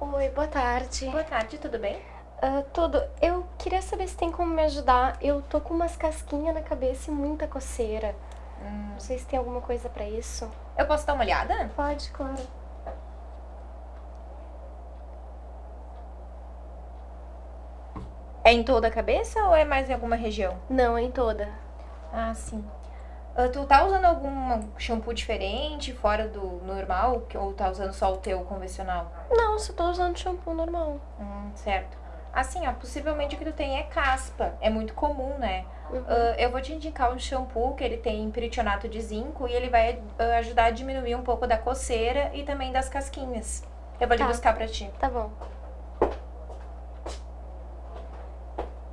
Oi, boa tarde. Boa tarde, tudo bem? Uh, tudo. Eu queria saber se tem como me ajudar. Eu tô com umas casquinhas na cabeça e muita coceira. Hum. Não sei se tem alguma coisa pra isso. Eu posso dar uma olhada? Pode, claro. É em toda a cabeça ou é mais em alguma região? Não, é em toda. Ah, sim. Uh, tu tá usando algum shampoo diferente, fora do normal? Ou tá usando só o teu convencional? Não, só tô usando shampoo normal. Hum, certo. Assim, ó, possivelmente o que tu tem é caspa. É muito comum, né? Uhum. Uh, eu vou te indicar um shampoo que ele tem peritionato de zinco e ele vai uh, ajudar a diminuir um pouco da coceira e também das casquinhas. Eu vou tá. lhe buscar pra ti. Tá bom.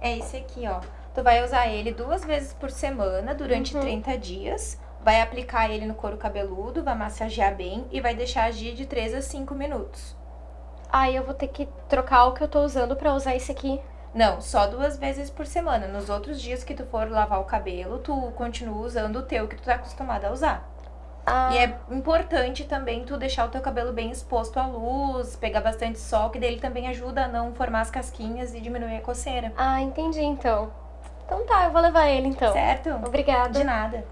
É esse aqui, ó. Tu vai usar ele duas vezes por semana, durante Uhum. 30 dias. Vai aplicar ele no couro cabeludo, vai massagear bem e vai deixar agir de 3 a 5 minutos. Aí eu vou ter que trocar o que eu tô usando pra usar esse aqui. Não, só duas vezes por semana. Nos outros dias que tu for lavar o cabelo, tu continua usando o teu que tu tá acostumada a usar. Ah, E é importante também tu deixar o teu cabelo bem exposto à luz, pegar bastante sol, que dele também ajuda a não formar as casquinhas e diminuir a coceira. ah, entendi então. Então tá, eu vou levar ele então. Certo? Obrigada. De nada.